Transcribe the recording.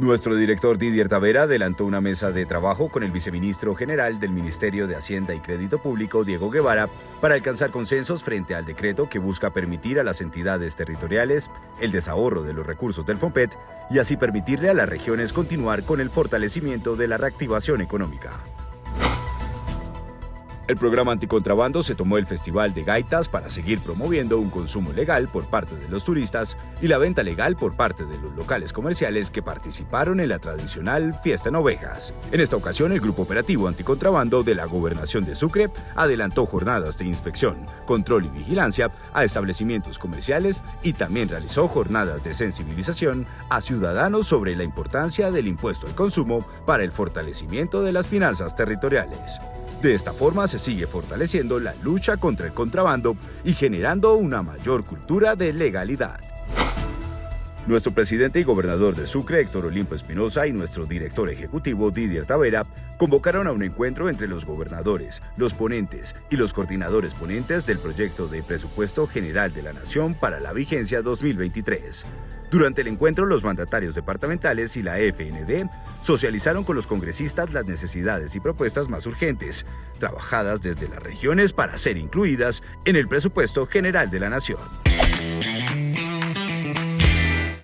Nuestro director Didier Tavera adelantó una mesa de trabajo con el viceministro general del Ministerio de Hacienda y Crédito Público, Diego Guevara, para alcanzar consensos frente al decreto que busca permitir a las entidades territoriales el desahorro de los recursos del FOMPET y así permitirle a las regiones continuar con el fortalecimiento de la reactivación económica. El programa anticontrabando se tomó el Festival de Gaitas para seguir promoviendo un consumo legal por parte de los turistas y la venta legal por parte de los locales comerciales que participaron en la tradicional Fiesta en Ovejas. En esta ocasión, el Grupo Operativo Anticontrabando de la Gobernación de Sucre adelantó jornadas de inspección, control y vigilancia a establecimientos comerciales y también realizó jornadas de sensibilización a ciudadanos sobre la importancia del impuesto al consumo para el fortalecimiento de las finanzas territoriales. De esta forma se sigue fortaleciendo la lucha contra el contrabando y generando una mayor cultura de legalidad. Nuestro presidente y gobernador de Sucre, Héctor Olimpo Espinosa, y nuestro director ejecutivo, Didier Tavera, convocaron a un encuentro entre los gobernadores, los ponentes y los coordinadores ponentes del proyecto de presupuesto general de la Nación para la vigencia 2023. Durante el encuentro, los mandatarios departamentales y la FND socializaron con los congresistas las necesidades y propuestas más urgentes, trabajadas desde las regiones para ser incluidas en el presupuesto general de la Nación.